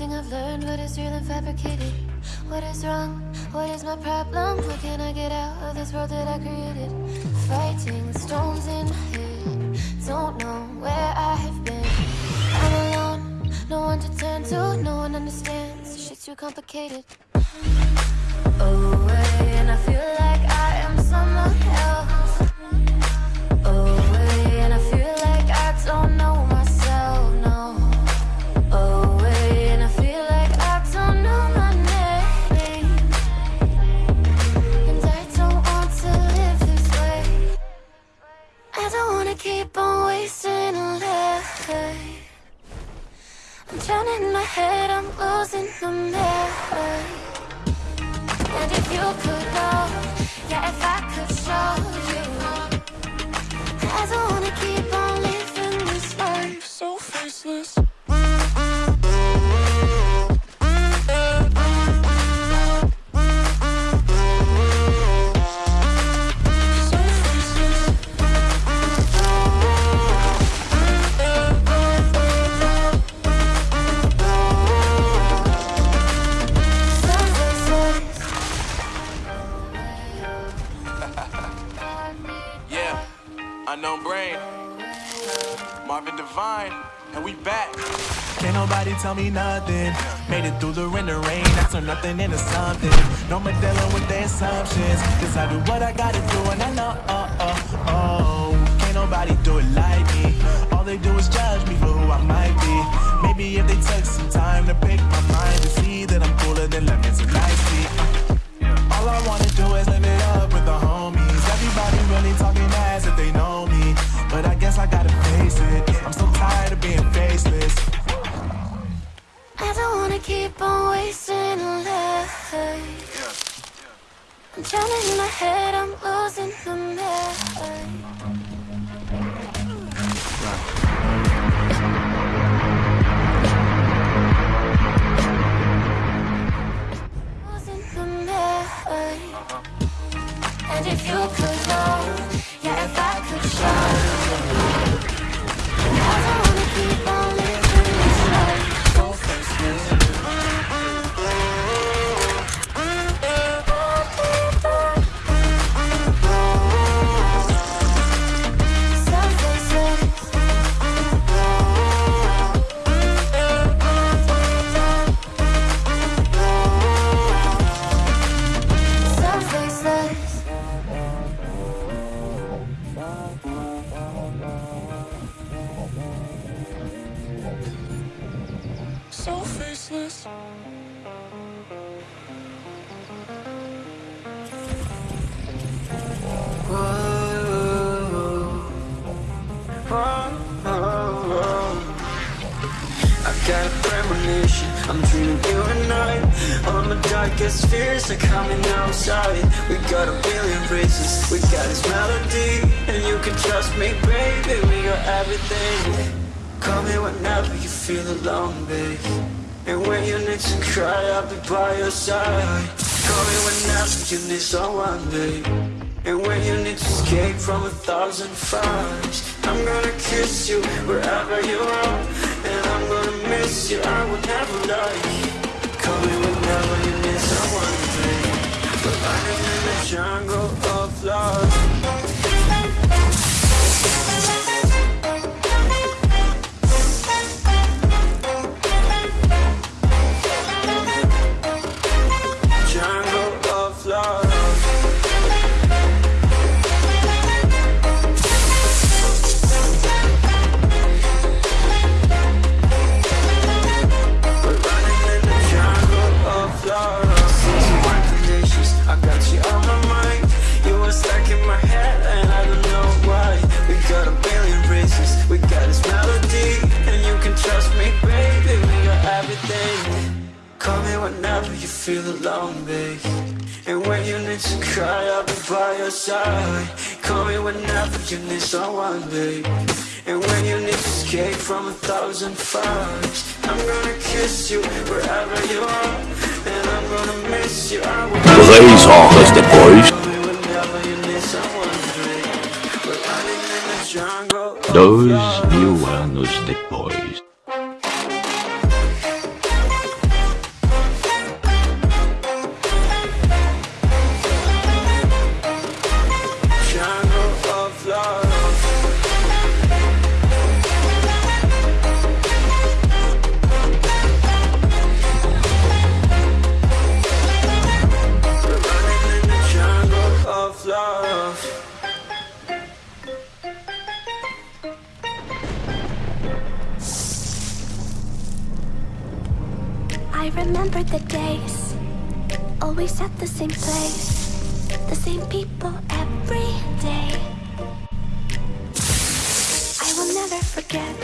Everything I've learned, what is real and fabricated? What is wrong? What is my problem? How can I get out of this world that I created? Fighting stones in my head. Don't know where I have been. I'm alone, no one to turn to, no one understands. Shit's too complicated. Oh, Away, and I feel like I am someone me nothing. Made it through the rain, the rain. I turn nothing into something. No more dealing with the assumptions. Cause I do what I gotta do and I know, oh, oh, drowning in my head, I'm losing the memory. My darkest fears are coming outside. We got a billion reasons, we got this melody And you can trust me, baby, we got everything. Call me whenever you feel alone, babe. And when you need to cry, I'll be by your side. Call me whenever you need someone, babe. And when you need to escape from a thousand fires I'm gonna kiss you wherever you are. And I'm gonna miss you, I will never lie Call me We're running in the jungle of love your side. Call me whenever you need someone, babe. And when you need to escape from a thousand fires, I'm gonna kiss you wherever you are. And I'm gonna miss you. I will Três horas depois, call me whenever you need someone, babe. We're running in the jungle. of dois mil anos depois. The days, always at the same place, the same people every day. I will never forget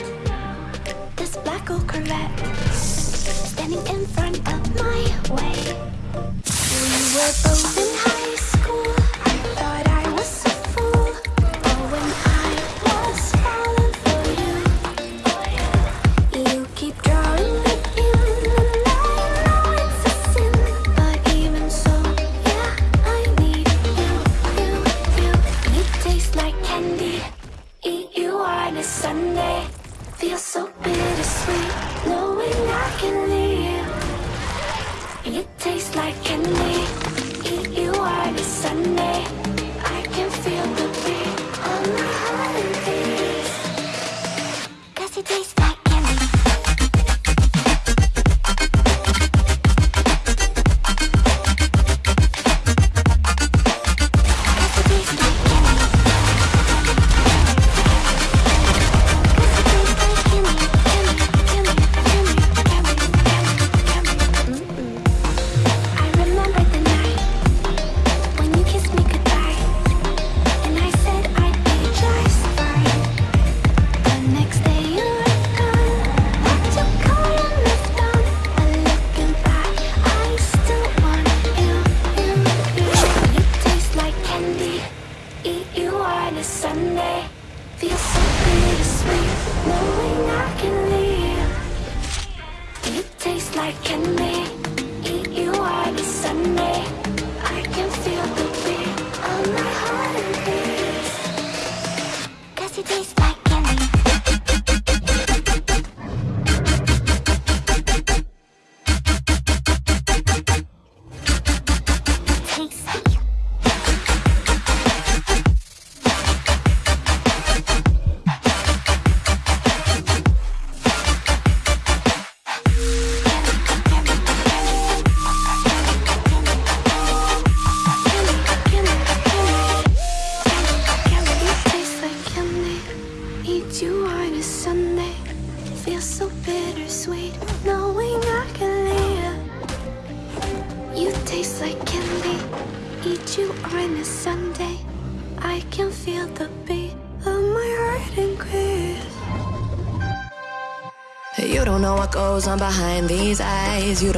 this black old Corvette standing in front of my way. We were Yeah.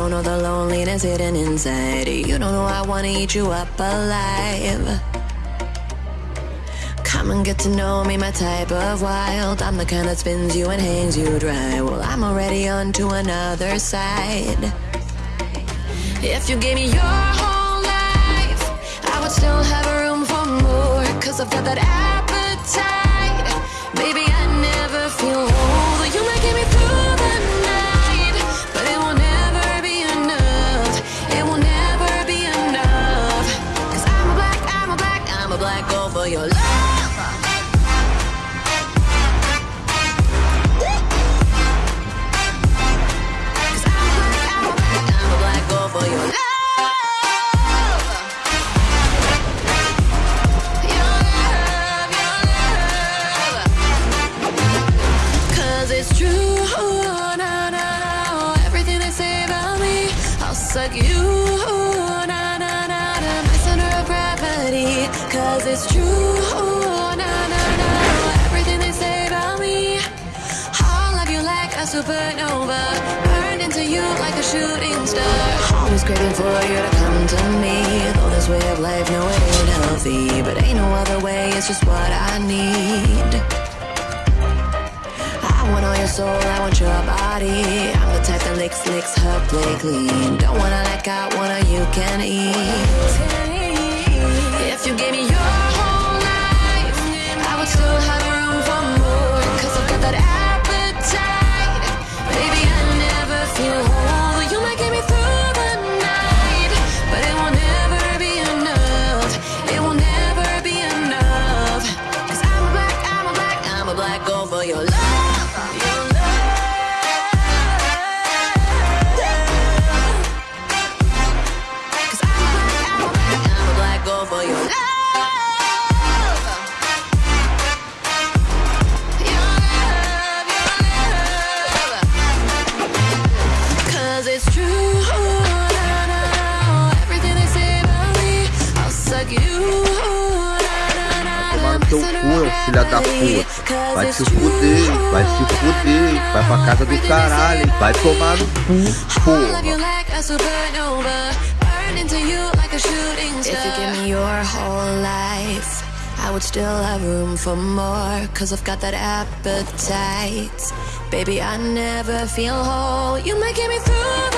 Don't know the loneliness hidden inside. You don't know I wanna eat you up alive. Come and get to know me, my type of wild. I'm the kind that spins you and hangs you dry. Well, I'm already on to another side. If you gave me your whole life, I would still have room for more. Cause I've got that your love. For your love Cause it's true, na na na. Everything they say about me, I'll suck you, Cause it's true, oh, na na na. Everything they say about me, I'll love you like a supernova. Burned into you like a shooting star. Always craving for you to come to me. Though this way of life, no, it ain't healthy. But ain't no other way, it's just what I need. I want all your soul, I want your body. I'm the type that licks, licks her play clean. Don't wanna let out, wanna you can eat. You gave me your fuder, vai se fuder, vai pra casa do caralho, vai tomar no cu, porra. I would still have room for more, cause I've got that appetite. Baby, I never feel whole. You might get me through.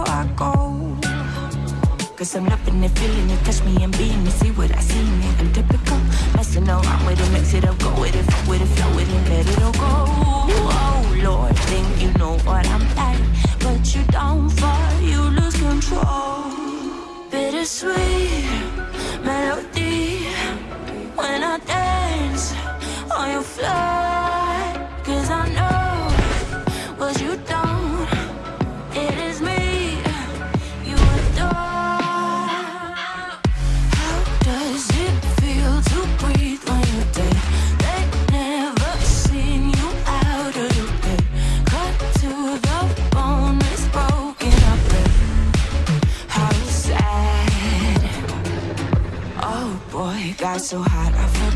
before I go. Cause I'm loving it, feeling it, touch me and being me See what I see in it, I'm typical Messing around with it, mix it up, go with it Fuck with it, flow with it, let it all go. Oh Lord, think you know what I'm like. But you don't fall, you lose control. Bittersweet melody When I dance on your floor. so hot, I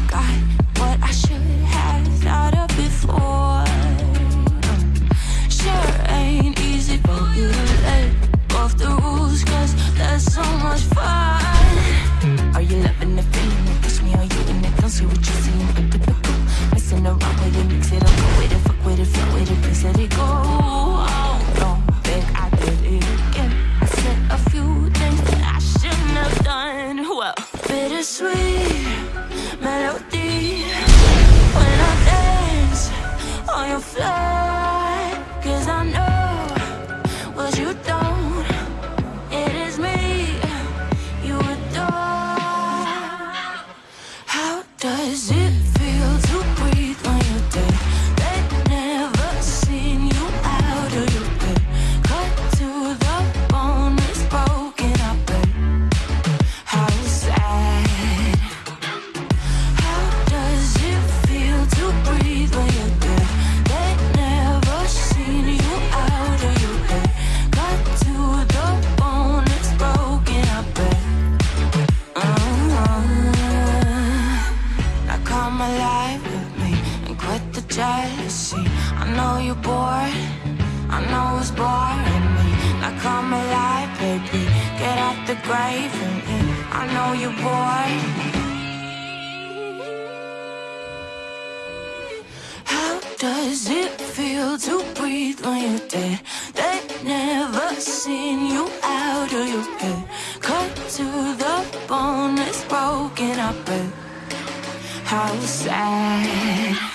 does it feel to breathe when you're dead? They never seen you out of your bed. Cut to the bone, it's broken up. How sad.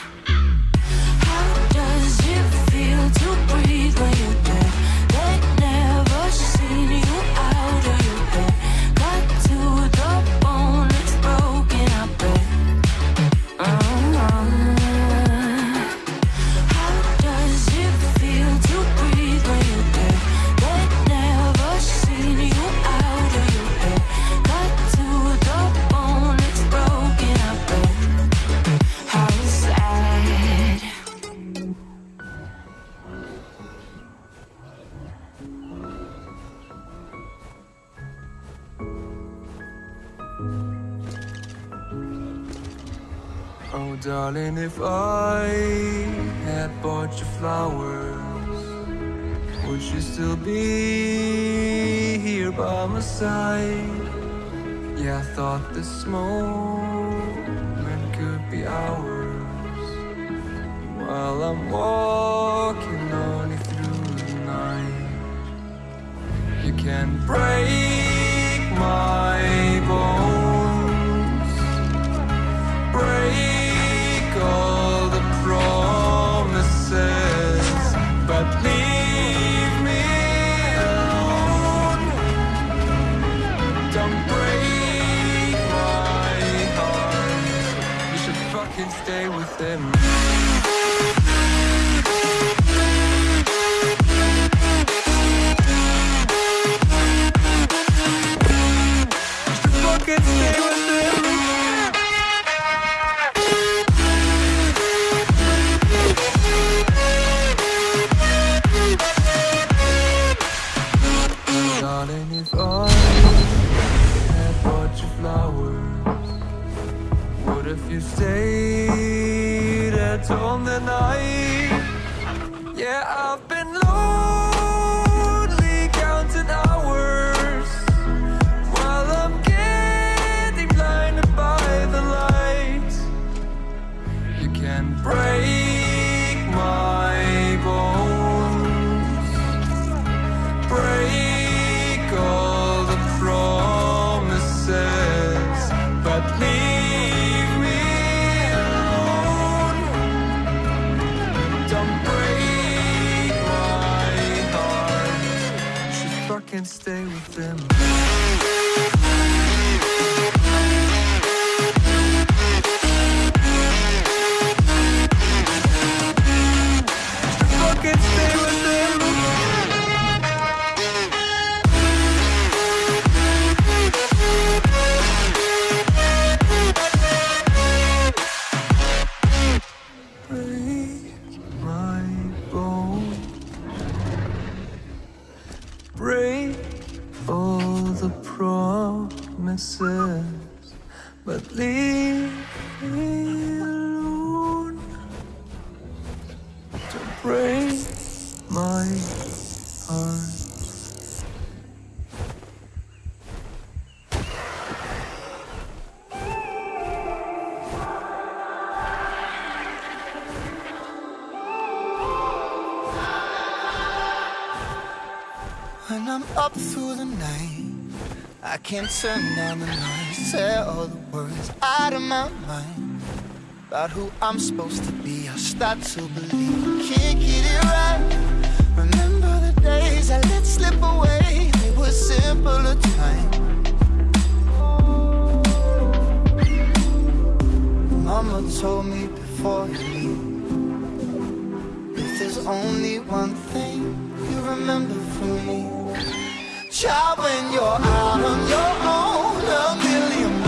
Darling, if I had bought you flowers Would you still be here by my side? Yeah, I thought this moment could be ours While I'm walking on you through the night You can break my stay Fucking stay up through the night, I can't turn down the noise. Say all the words out of my mind about who I'm supposed to be. I start to believe I can't get it right. Remember the days I let slip away, they were simpler times. Mama told me before you leave only one thing you remember from me. Child, when you're out on your own A million